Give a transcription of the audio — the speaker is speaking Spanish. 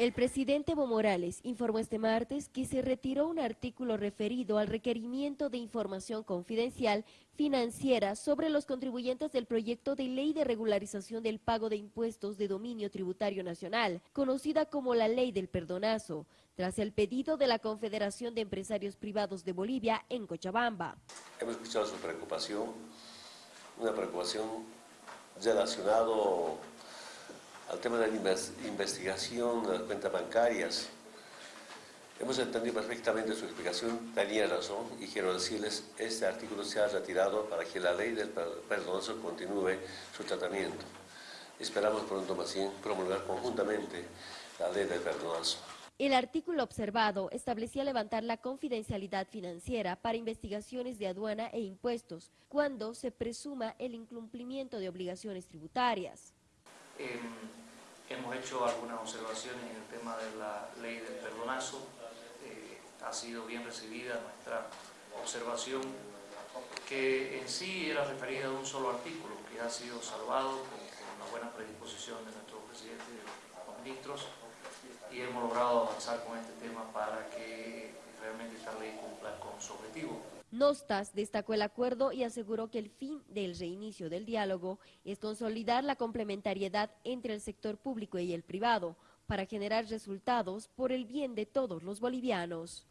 El presidente Evo Morales informó este martes que se retiró un artículo referido al requerimiento de información confidencial financiera sobre los contribuyentes del proyecto de ley de regularización del pago de impuestos de dominio tributario nacional, conocida como la ley del perdonazo, tras el pedido de la Confederación de Empresarios Privados de Bolivia en Cochabamba. Hemos escuchado su preocupación, una preocupación relacionada al tema de la investigación de las cuentas bancarias. Hemos entendido perfectamente su explicación, tenía razón y quiero decirles, este artículo se ha retirado para que la ley del perdonazo continúe su tratamiento. Esperamos pronto más bien promulgar conjuntamente la ley del perdonazo. El artículo observado establecía levantar la confidencialidad financiera para investigaciones de aduana e impuestos cuando se presuma el incumplimiento de obligaciones tributarias. Em, Hemos hecho algunas observaciones en el tema de la ley del perdonazo. Eh, ha sido bien recibida nuestra observación, que en sí era referida a un solo artículo, que ha sido salvado con, una buena predisposición de nuestro presidente y los ministros, y hemos logrado avanzar con este tema para que realmente esta ley cumpla con su objetivo. Nostas destacó el acuerdo y aseguró que el fin del reinicio del diálogo es consolidar la complementariedad entre el sector público y el privado para generar resultados por el bien de todos los bolivianos.